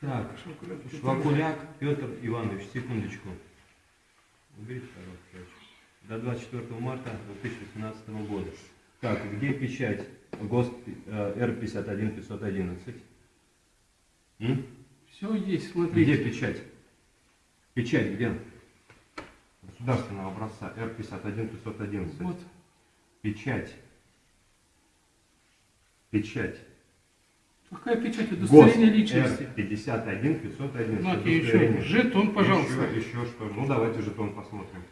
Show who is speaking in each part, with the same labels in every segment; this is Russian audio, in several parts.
Speaker 1: Так, Швакуляк Петр Иванович, секундочку. Уберите, пожалуйста. До 24 марта 2018 года. Так, где печать ГОСТ э, Р-51 511? М?
Speaker 2: Все есть,
Speaker 1: Где
Speaker 2: смотрите.
Speaker 1: печать? Печать где? Государственного образца Р-51 511.
Speaker 2: Вот.
Speaker 1: Печать. Печать.
Speaker 2: Какая печать?
Speaker 1: ГОСТ
Speaker 2: Удостоверение личности.
Speaker 1: Р-51 511.
Speaker 2: На, и еще. Жетон, пожалуйста.
Speaker 1: Еще, еще что? Ну давайте жетон посмотрим.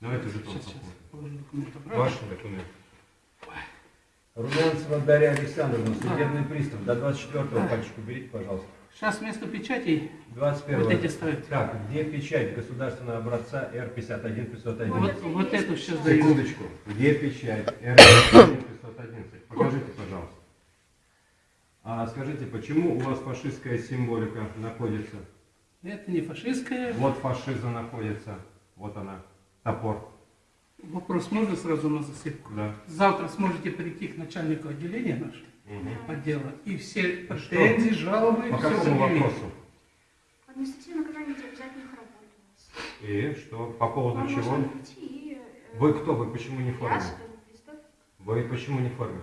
Speaker 1: Давайте жетон
Speaker 2: Сейчас, сейчас.
Speaker 1: посмотрим.
Speaker 2: Обратно.
Speaker 1: Ваш документ.
Speaker 3: Румянцева Дарья Александровна, судебный пристав. До 24-го пальчик уберите, пожалуйста.
Speaker 2: Сейчас вместо печатей
Speaker 3: 21
Speaker 2: вот эти ставят.
Speaker 3: Так, где печать государственного образца Р-51 511?
Speaker 2: Вот, вот эту сейчас даю.
Speaker 1: Секундочку. Где печать Р-51 511? Покажите, пожалуйста. А скажите, почему у вас фашистская символика находится?
Speaker 2: Это не фашистская.
Speaker 1: Вот фашиза находится. Вот она. Топор.
Speaker 2: Вопрос можно сразу на засыпку?
Speaker 1: Да.
Speaker 2: Завтра сможете прийти к начальнику отделения нашего
Speaker 1: Мгм.
Speaker 2: отдела и все претензии, жалобы,
Speaker 1: По
Speaker 2: все
Speaker 1: какому
Speaker 2: заявить.
Speaker 1: вопросу?
Speaker 4: Административное наказание их работу у нас.
Speaker 1: И что? По поводу
Speaker 4: Вам
Speaker 1: чего?
Speaker 4: прийти и... э,
Speaker 1: Вы кто? Вы почему не в
Speaker 4: Я
Speaker 1: форме?
Speaker 4: пристав.
Speaker 1: Вы почему не в форме?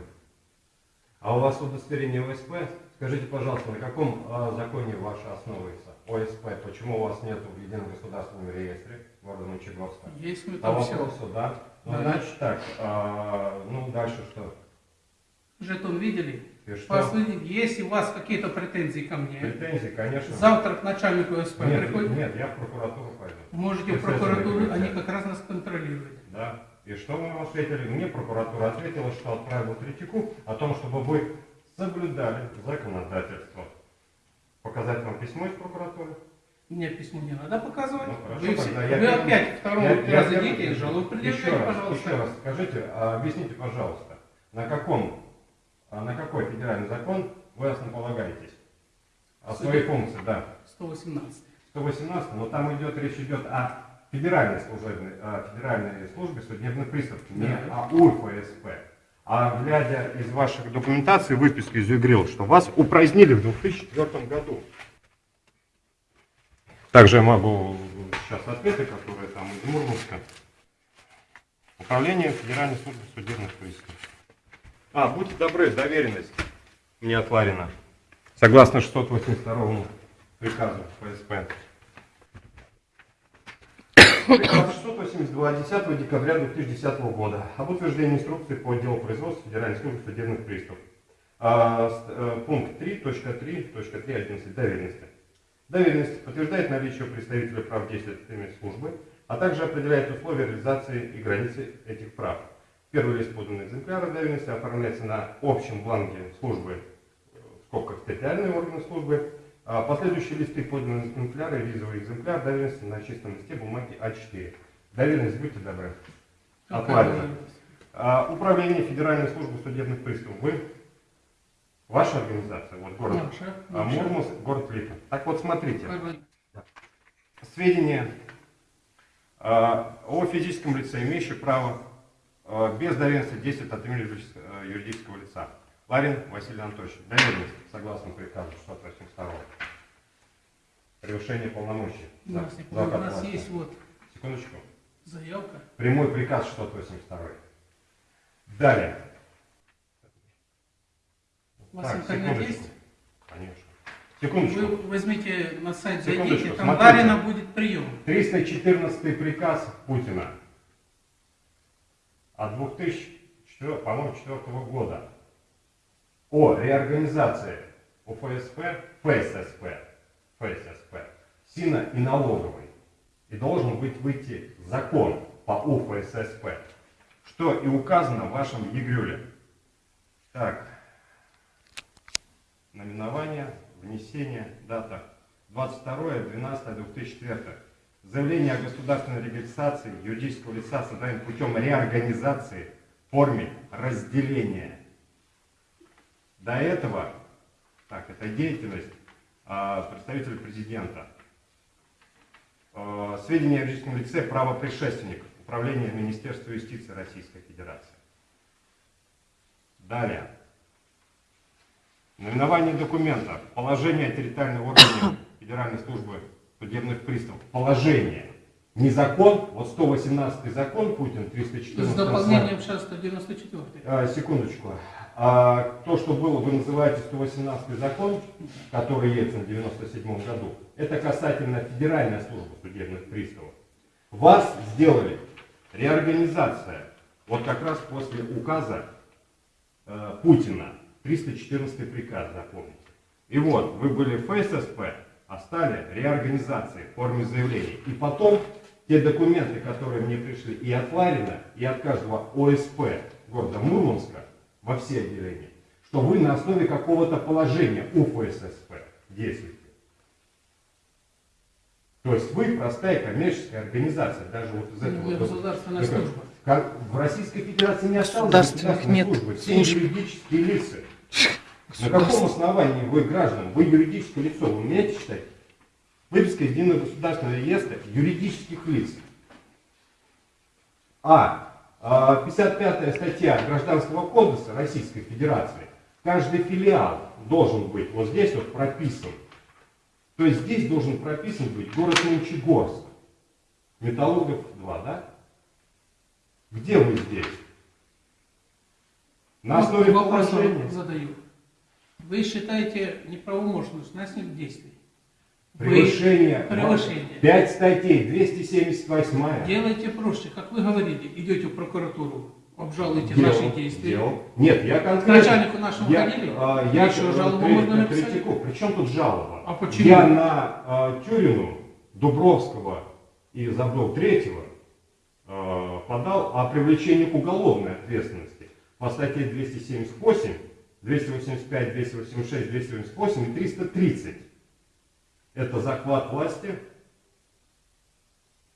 Speaker 1: А у вас удостоверение ОСП? Скажите, пожалуйста, на каком а, законе ваше основывается? ОСП. Почему у вас нет в едином государственном реестре города Мончегорска?
Speaker 2: Есть мы
Speaker 1: По
Speaker 2: там все.
Speaker 1: вопросу, да? Ну,
Speaker 2: Да.
Speaker 1: значит так, а, ну, дальше что?
Speaker 2: Жетон видели?
Speaker 1: И что?
Speaker 2: Послушайте, Если у вас какие-то претензии ко мне,
Speaker 1: Претензии, конечно.
Speaker 2: завтра к начальнику СП
Speaker 1: Нет,
Speaker 2: приходите,
Speaker 1: нет, я в прокуратуру пойду.
Speaker 2: можете в прокуратуру, они как раз нас контролируют.
Speaker 1: Да. И что вы вам ответили? Мне прокуратура ответила, что отправила критику о том, чтобы вы соблюдали законодательство. Показать вам письмо из прокуратуры?
Speaker 2: Мне письмо не надо показывать.
Speaker 1: Ну, хорошо,
Speaker 2: вы все-
Speaker 1: я
Speaker 2: вы
Speaker 1: первым-
Speaker 2: опять второго
Speaker 1: Я- я
Speaker 2: раза
Speaker 1: первым-
Speaker 2: идите и жалобу
Speaker 1: раз,
Speaker 2: пожалуйста.
Speaker 1: Еще раз скажите, а объясните, пожалуйста, на каком, а на какой федеральный закон вы основополагаетесь? О своей функции, да.
Speaker 2: 118.
Speaker 1: 118, но там идет, речь идет о федеральной служебной, о федеральной службе судебных приставов, не о УФСП. А глядя из ваших документаций, выписки из ЮГРИЛ, что вас упразднили в 2004 году. Также я могу сейчас ответы, которые там из Мурманска. Управление Федеральной службы судебных приставов. А, будьте добры, доверенность мне от Ларина. Согласно 682 приказу ФСП. Приказ 682 10 декабря 2010 года об утверждении инструкции по отделу производства Федеральной службы судебных приставов. А, э, пункт 3.3.3.11 доверенности. Доверенность подтверждает наличие представителя прав действия службы, а также определяет условия реализации и границы этих прав. Первый лист поданный экземпляра доверенности оформляется на общем бланке службы, э, в скобках территориальные органы службы, последующие листы поданные экземпляры, визовый экземпляр доверенности на чистом листе бумаги А4. Доверенность, будьте добры. Отладено.
Speaker 2: вы-
Speaker 1: А, Управление Федеральной службы судебных приставов. Вы? Ваша организация? Вот город.
Speaker 2: Наша,
Speaker 1: А. Мурманск, город Липа. Так вот, смотрите. Сведения а, о физическом лице, имеющем право а, без доверенности действовать от имени юридического, юридического лица. Ларин Василий Анатольевич. Доверенность, согласно приказу 682. Превышение полномочий.
Speaker 2: Нас,
Speaker 1: За-
Speaker 2: у нас
Speaker 1: власти.
Speaker 2: есть вот
Speaker 1: Секундочку.
Speaker 2: заявка.
Speaker 1: Прямой приказ 682. Далее.
Speaker 2: У вас
Speaker 1: Так,
Speaker 2: интернет есть?
Speaker 1: Конечно. Секундочку.
Speaker 2: Вы возьмите на сайт, зайдите, там
Speaker 1: смотрите.
Speaker 2: Ларина будет прием.
Speaker 1: 314 приказ Путина от 2004, по-моему, 2004 года о реорганизации УФСП, ФССП, ФССП, СИНа и налоговой. И должен быть выйти закон по УФССП, что и указано в вашем ЕГРЮЛе. Так, наименование, внесение, дата 22.12.2004. Заявление о государственной регистрации юридического лица создаем путем реорганизации в форме разделения. До этого, так, это деятельность а, представителя президента. А, сведения о юридическом лице правопредшественник Управления Министерства юстиции Российской Федерации. Далее. Наименование документа. Положение о территориальном органе Федеральной службы судебных приставов. Положение. Не закон. Вот 118 закон Путин,
Speaker 2: С
Speaker 1: 314
Speaker 2: дополнением сейчас 194.
Speaker 1: А, секундочку. А, то, что было, вы называете 118 закон, который Ельцин в 97 году, это касательно Федеральной службы судебных приставов. Вас сделали реорганизация, вот как раз после указа э, Путина, 314 приказ, запомните. И вот, вы были ФССП, а стали реорганизацией в форме заявлений. И потом те документы, которые мне пришли и от Ларина, и от каждого ОСП города Мурманска, во все отделения, что вы на основе какого-то положения у ФССП действуете. То есть вы простая коммерческая организация, даже вот из этого.
Speaker 2: Ну, Государственная
Speaker 1: Такая,
Speaker 2: служба.
Speaker 1: Как в Российской Федерации не осталось
Speaker 5: Государственных
Speaker 1: государственной
Speaker 5: нет
Speaker 1: службы, все
Speaker 5: служб.
Speaker 1: юридические лица. На каком основании вы граждан, вы юридическое лицо, вы умеете читать? Выписка из единого государственного реестра юридических лиц. А. а, 55 статья Гражданского кодекса Российской Федерации. Каждый филиал должен быть вот здесь вот прописан. То есть здесь должен прописан быть город Мончегорск. Металлургов 2, да? Где вы здесь? На основе
Speaker 2: вопрос
Speaker 1: положения.
Speaker 2: задаю. Вы считаете неправомощность наших действий? Вы
Speaker 1: Превышение.
Speaker 2: Превышение.
Speaker 1: 5 статей, 278.
Speaker 2: делаете проще, как вы говорили, идете в прокуратуру, обжалуйте
Speaker 1: Делал,
Speaker 2: наши действия.
Speaker 1: делал. Нет, я конкретно...
Speaker 2: начальнику нашему
Speaker 1: я,
Speaker 2: ходили?
Speaker 1: а, я
Speaker 2: Еще жалобу
Speaker 1: кри-
Speaker 2: можно написать?
Speaker 1: критику. При чем тут жалоба?
Speaker 2: А почему?
Speaker 1: Я на а, Тюрину, Дубровского и Забдов Третьего а, подал о привлечении к уголовной ответственности по статье 278, 285, 286, 288 и 330. Это захват власти,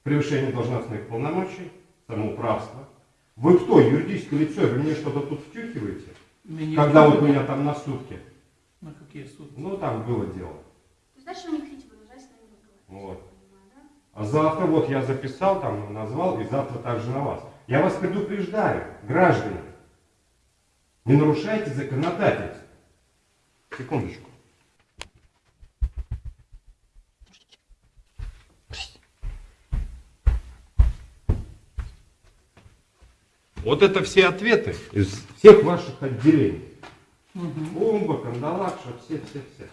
Speaker 1: превышение должностных полномочий, самоуправство. Вы кто, юридическое лицо? Вы мне что-то тут втюхиваете?
Speaker 2: Меня
Speaker 1: Когда вот меня там на сутки?
Speaker 2: На какие суды?
Speaker 1: Ну, там было дело.
Speaker 4: То есть дальше вы не хотите продолжать с нами разговаривать.
Speaker 1: Вот. А завтра вот я записал, там назвал, и завтра также на вас. Я вас предупреждаю, граждане, не нарушайте законодательство. Секундочку. Вот это все ответы из всех ваших отделений.
Speaker 2: Мгм.
Speaker 1: Бомба, кандалакша, все-все-все.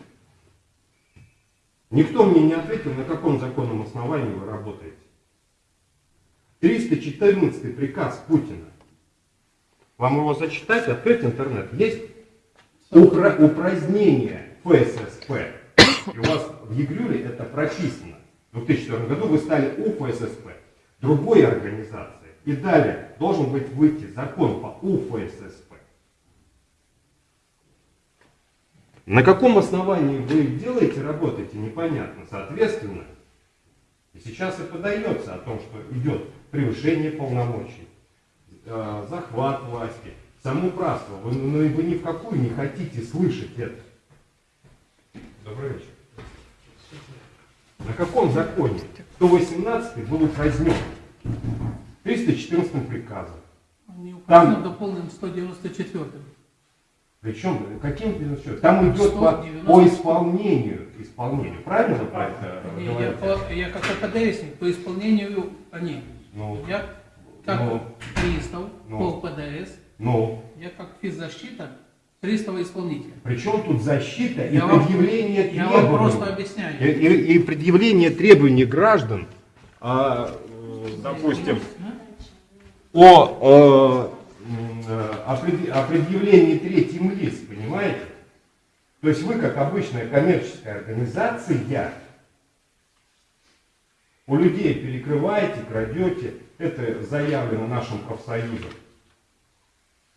Speaker 1: Никто мне не ответил, на каком законном основании вы работаете. 314 приказ Путина. Вам его зачитать, открыть интернет. Есть упра- упразднение ФССП. И у вас в ЕГРЮЛе это прописано. В 2004 году вы стали УФССП, другой организации. И далее должен быть выйти закон по УФССП. На каком основании вы делаете, работаете, непонятно. Соответственно, и сейчас и подается о том, что идет превышение полномочий, э, захват власти, самоуправство. Вы, ну, вы ни в какую не хотите слышать это. Добрый вечер. На каком законе 118 был упразднен 314 приказом?
Speaker 2: Не указано,
Speaker 1: Там-
Speaker 2: дополнен 194
Speaker 1: Причем, каким счет? Там идет по,
Speaker 2: 190.
Speaker 1: по исполнению. Исполнению. Правильно вы про это
Speaker 2: Не, я,
Speaker 1: говорите?
Speaker 2: по- я как ПДСник, по исполнению они.
Speaker 1: Ну,
Speaker 2: Я как
Speaker 1: Ну.
Speaker 2: пристав
Speaker 1: Ну.
Speaker 2: по ПДС,
Speaker 1: ну,
Speaker 2: я как физзащита пристава исполнителя.
Speaker 1: причем тут защита и
Speaker 2: Я вам-
Speaker 1: предъявление
Speaker 2: Я
Speaker 1: требований?
Speaker 2: вам просто объясняю.
Speaker 1: И, и- и предъявление требований граждан, а, э, допустим, о, э, м, э, о, пред- о предъявлении третьим лиц, понимаете? То есть вы, как обычная коммерческая организация, у людей перекрываете, крадете, это заявлено нашим профсоюзом.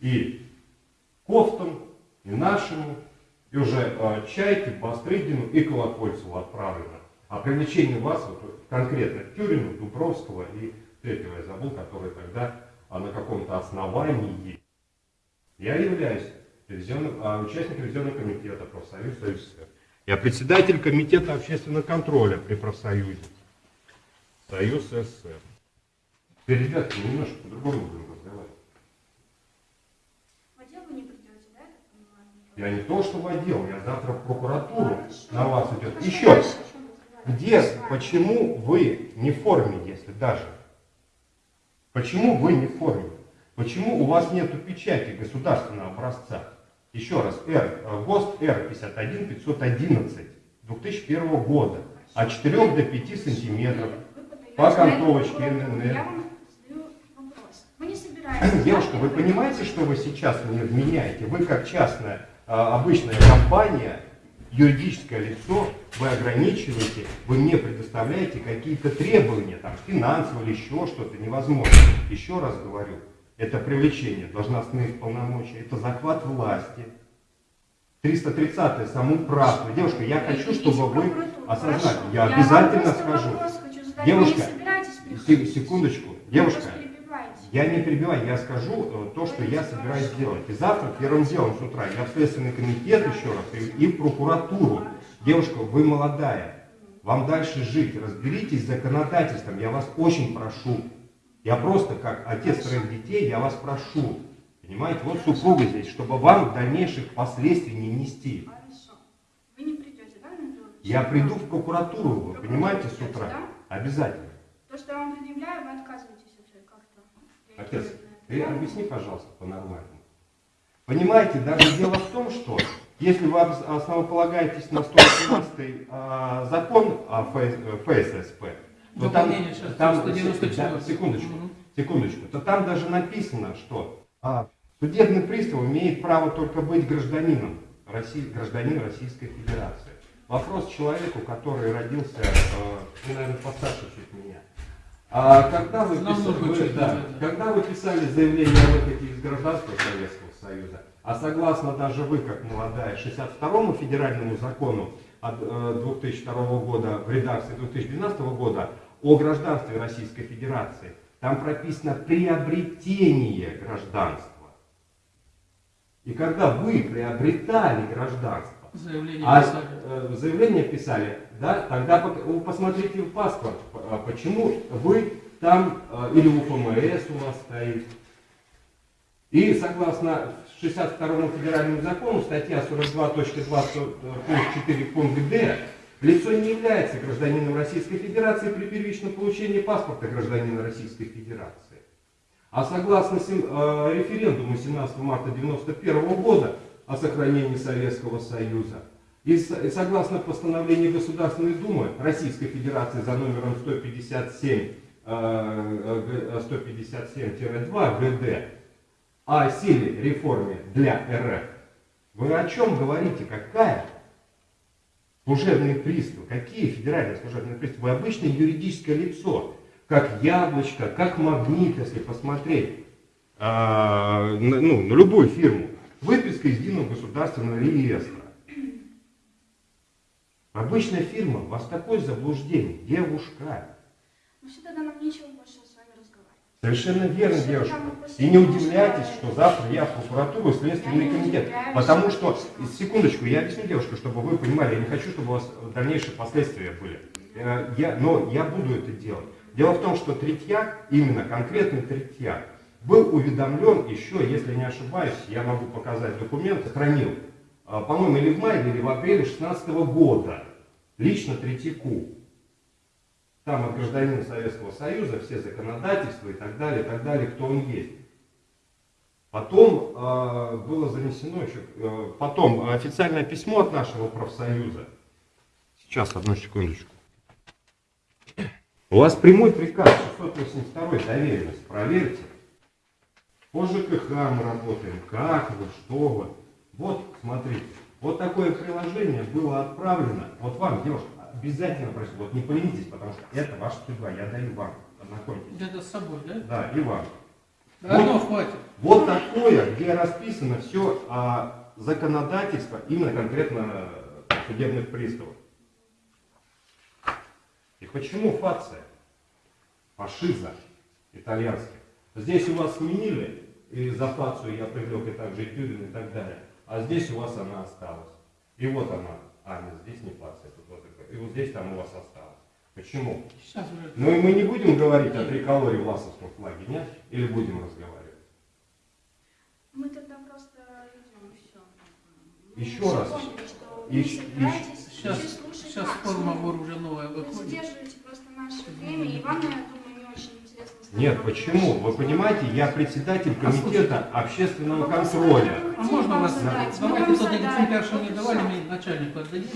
Speaker 1: И Кофтом, и нашему, и уже э, Чайке, Бастрыгину и Колокольцеву отправлено. А привлечение вас вот, конкретно Тюрину, Дубровского и третьего я забыл, который тогда а, на каком-то основании. Я являюсь ревизионным, а, участником ревизионного комитета профсоюза Союз СССР. Я председатель комитета общественного контроля при профсоюзе Союз СССР. Теперь, ребята, немножко по-другому будем разговаривать.
Speaker 4: В отдел вы не придете, да, я
Speaker 1: не то, что в отдел, я завтра в прокуратуру
Speaker 4: Хорошо.
Speaker 1: на вас идет. Еще, где, почему вы не в форме, если даже? Почему вы не в форме? Почему у вас нет печати государственного образца? Еще раз, Р, э, ГОСТ Р51 511 2001 года от 4 до 5 сантиметров. По
Speaker 4: прокуратуру.
Speaker 1: ННР. Девушка, вы понимаете, что вы сейчас мне вменяете? Вы как частная, а, обычная компания, юридическое лицо, вы ограничиваете, вы мне предоставляете какие-то требования, там, финансовые или еще что-то невозможно. Еще раз говорю, это привлечение должностных полномочий, это захват власти. 330 самоуправство. Девушка, я хочу,
Speaker 4: Идите
Speaker 1: чтобы вы осознали. Я обязательно скажу.
Speaker 4: хочу.
Speaker 1: Девушка? Секундочку. Девушка. Я не перебиваю, я скажу э, то, что я собираюсь делать. И завтра первым делом с утра я в Следственный комитет еще раз и, в прокуратуру. Девушка, вы молодая, вам дальше жить, разберитесь с законодательством, я вас очень прошу. Я просто, как отец троих детей, я вас прошу. Понимаете, вот супруга здесь, чтобы вам дальнейших последствий не нести.
Speaker 4: Хорошо. Вы не придете, да, на это?
Speaker 1: Я приду в прокуратуру, вы понимаете, с утра. Обязательно.
Speaker 4: То, что я вам предъявляю, вы отказываетесь вообще как-то.
Speaker 1: Отец, ты
Speaker 4: это.
Speaker 1: объясни, пожалуйста, по-нормальному. Понимаете, даже дело в том, что если вы ос- основополагаетесь на 118 а, закон о ФС- э, ФССП, то там,
Speaker 2: Дополнение
Speaker 1: там
Speaker 2: 194.
Speaker 1: да, секундочку,
Speaker 2: Мгм.
Speaker 1: секундочку, то там даже написано, что а, судебный пристав имеет право только быть гражданином, России, гражданин Российской Федерации. Вопрос человеку, который родился, э, ну, наверное, постарше чуть меня. А когда вы, писали, вы- да,
Speaker 2: да, да.
Speaker 1: когда вы писали заявление о выходе из гражданства Советского Союза, а согласно даже вы, как молодая, 62-му федеральному закону от э, 2002 года в редакции 2012 года о гражданстве Российской Федерации, там прописано приобретение гражданства. И когда вы приобретали гражданство,
Speaker 2: Заявление
Speaker 1: а
Speaker 2: писали.
Speaker 1: э, заявление писали, да, тогда посмотрите в паспорт, а почему вы там, э, или у ФМС у вас стоит. И согласно 62 федеральному закону, статья 42.2, э, пункт 4, пункт Д, лицо не является гражданином Российской Федерации при первичном получении паспорта гражданина Российской Федерации. А согласно э, референдуму 17 марта 1991 года о сохранении Советского Союза и, согласно постановлению Государственной Думы Российской Федерации за номером 157, э, э, 157-2 ГД о силе реформе для РФ, вы о чем говорите? Какая? Служебные приставы. Какие федеральные служебные приставы? Вы обычное юридическое лицо. Как яблочко, как магнит, если посмотреть на, ну, на любую фирму. Выписка из единого государственного реестра. Обычная фирма, у вас такое заблуждение. Девушка.
Speaker 4: Ну тогда нам нечего больше с вами разговаривать.
Speaker 1: Совершенно верно,
Speaker 4: Что
Speaker 1: девушка. И не удивляйтесь,
Speaker 4: что-
Speaker 1: завтра я в прокуратуру и Следственный
Speaker 4: Я
Speaker 1: комитет. Потому что, секундочку, я объясню, девушка, чтобы вы понимали, я не хочу, чтобы у вас дальнейшие последствия были. Э, Я, но я буду это делать. Дело в том, что Третьяк, именно конкретный Третьяк, был уведомлен еще, если не ошибаюсь, я могу показать документ, хранил, э, по-моему, или в мае, или в апреле 2016 года, лично Третьяку. Там от гражданина Советского Союза все законодательства и так далее, и так далее, кто он есть. Потом э, было занесено еще, э, потом официальное письмо от нашего профсоюза. Сейчас, одну секундочку. У вас прямой приказ 682 доверенность, проверьте. По ЖКХ мы работаем, как вы, что вы. Вот, смотрите, вот такое приложение было отправлено, вот вам, девушка, обязательно прошу, вот не поленитесь, потому что это ваша судьба, я даю вам, ознакомьтесь.
Speaker 2: Где-то с собой, да?
Speaker 1: Да, и вам.
Speaker 2: Одно хватит.
Speaker 1: Вот такое, где расписано все о законодательство именно конкретно судебных приставов. И почему фация? Фашиза итальянский. Здесь у вас сменили, и за фацию я привлек и также и Тюрин и так далее. А здесь у вас она осталась. И вот она. А, нет, здесь не фация. Тут вот такая. и вот здесь там у вас осталась. Почему?
Speaker 2: Сейчас уже.
Speaker 1: Ну и мы не будем говорить о триколоре в ласовском флаге, нет? Или будем разговаривать?
Speaker 4: Мы тогда просто идем.
Speaker 1: Еще
Speaker 4: Все
Speaker 1: раз.
Speaker 4: поняли, что
Speaker 1: И-
Speaker 4: вы собираетесь
Speaker 2: Сейчас,
Speaker 4: слушать
Speaker 2: сейчас форма вор уже новая
Speaker 4: Вы
Speaker 2: выходит.
Speaker 4: задерживаете просто наше время, и вам, я думаю, не очень интересно. с нами
Speaker 1: Нет, почему? Вы понимаете, я председатель комитета общественного
Speaker 4: Вопрос,
Speaker 1: контроля.
Speaker 2: А можно вас... Давайте
Speaker 4: задали.
Speaker 2: экземпляр, мне
Speaker 4: и
Speaker 2: давали, мы начальнику отдадим.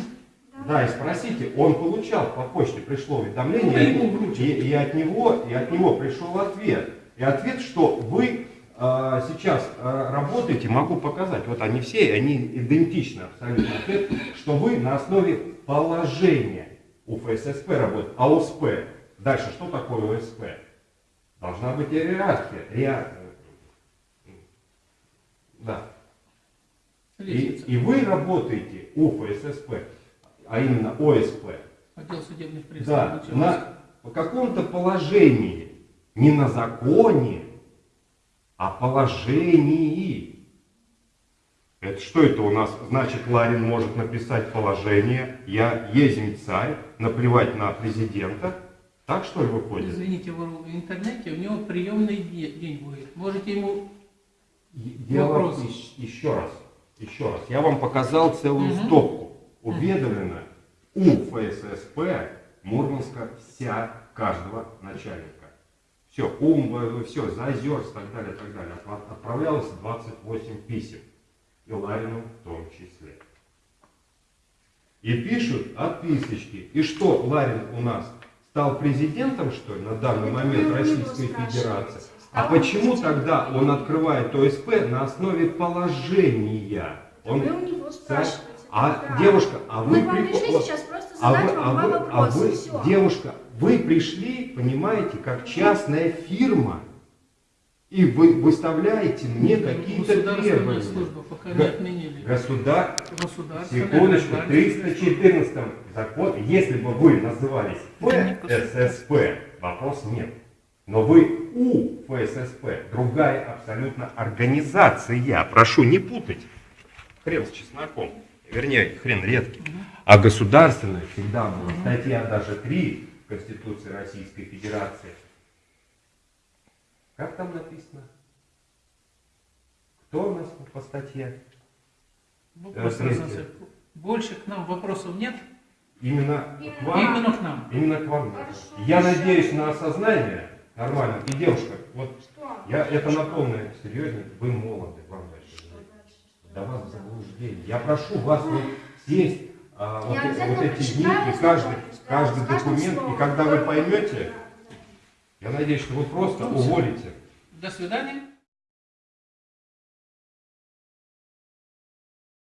Speaker 1: Да, и спросите, он получал по почте, пришло уведомление,
Speaker 2: Ну, вручат.
Speaker 1: и, и от него, и от него пришел ответ. И ответ, что вы а, сейчас а, работаете, могу показать, вот они все, они идентичны абсолютно. Ответ, что вы на основе положения у ФССП работаете, а ОСП. Дальше, что такое ОСП? Должна быть иерархия. Иа- Да. И, и вы работаете у ФССП, а именно ОСП,
Speaker 2: Отдел судебных
Speaker 1: да,
Speaker 2: приставов.
Speaker 1: на по каком-то положении, не на законе, а положении. Это что это у нас? Значит, Ларин может написать положение, я езем царь, наплевать на президента. Так что ли выходит?
Speaker 2: Извините, в интернете, у него приемный де- день будет. Можете ему...
Speaker 1: Дело
Speaker 2: Вопрос.
Speaker 1: ещ- еще раз, еще раз. Я вам показал целую
Speaker 2: Мгм.
Speaker 1: стопку. Уведомлено у ФССП Мурманска вся каждого начальника. Все, ум, все, Зазерс, так далее, так далее. Отправлялось 28 писем. И Ларину в том числе. И пишут отписочки. И что, Ларин у нас стал президентом, что ли, на данный
Speaker 4: Это
Speaker 1: момент
Speaker 4: вы
Speaker 1: Российской Федерации? А почему тогда он открывает ОСП на основе положения? Он,
Speaker 4: Вы у него спрашиваете.
Speaker 1: а
Speaker 4: да.
Speaker 1: девушка, а вы
Speaker 4: Мы пришли сейчас просто
Speaker 1: а
Speaker 4: задать
Speaker 1: вы, а
Speaker 4: вам два
Speaker 1: вы- а
Speaker 4: вопроса.
Speaker 1: вы,
Speaker 4: Все.
Speaker 1: девушка, вы пришли, понимаете, как частная фирма, и вы выставляете мне какие-то
Speaker 2: Государственная
Speaker 1: требования.
Speaker 2: служба, пока не отменили.
Speaker 1: Государ...
Speaker 2: Государственная
Speaker 1: Секундочку,
Speaker 2: гражданская
Speaker 1: 314 закон, если бы вы назывались ФССП, вопрос нет. Но вы у ФССП, другая абсолютно организация. Прошу не путать. Хрен с чесноком. Вернее, хрен редкий. А государственная всегда была. Статья даже 3 Конституции Российской Федерации. Как там написано? Кто у нас по статье?
Speaker 2: Вопрос
Speaker 1: Э.
Speaker 2: Больше к нам вопросов нет?
Speaker 1: Именно
Speaker 4: Именно.
Speaker 1: к вам?
Speaker 2: Именно к нам.
Speaker 1: Именно к вам.
Speaker 4: Хорошо,
Speaker 1: Я
Speaker 4: хорошо.
Speaker 1: надеюсь на осознание нормально. И девушка, вот
Speaker 4: Что?
Speaker 1: я это на полное серьезно, вы молоды, вам дальше Да вас заблуждение. Я прошу вас вот сесть а, вот, вот эти дни и каждый, каждый документ, и когда вы поймете,
Speaker 4: Да.
Speaker 1: Я надеюсь, что вы просто
Speaker 2: Ну,
Speaker 1: уволите.
Speaker 2: До свидания.